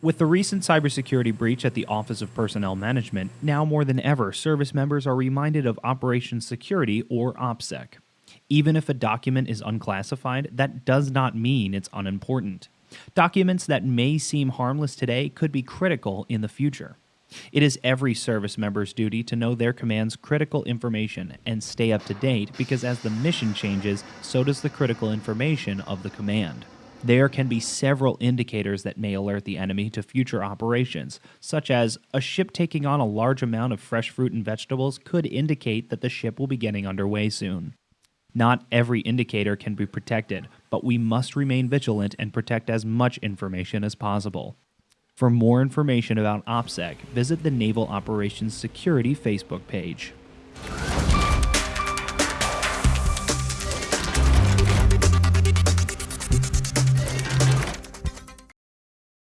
With the recent cybersecurity breach at the Office of Personnel Management, now more than ever, service members are reminded of Operations Security or OPSEC. Even if a document is unclassified, that does not mean it's unimportant. Documents that may seem harmless today could be critical in the future. It is every service member's duty to know their command's critical information and stay up to date because as the mission changes, so does the critical information of the command. There can be several indicators that may alert the enemy to future operations, such as a ship taking on a large amount of fresh fruit and vegetables could indicate that the ship will be getting underway soon. Not every indicator can be protected, but we must remain vigilant and protect as much information as possible. For more information about OPSEC, visit the Naval Operations Security Facebook page.